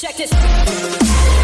Check this.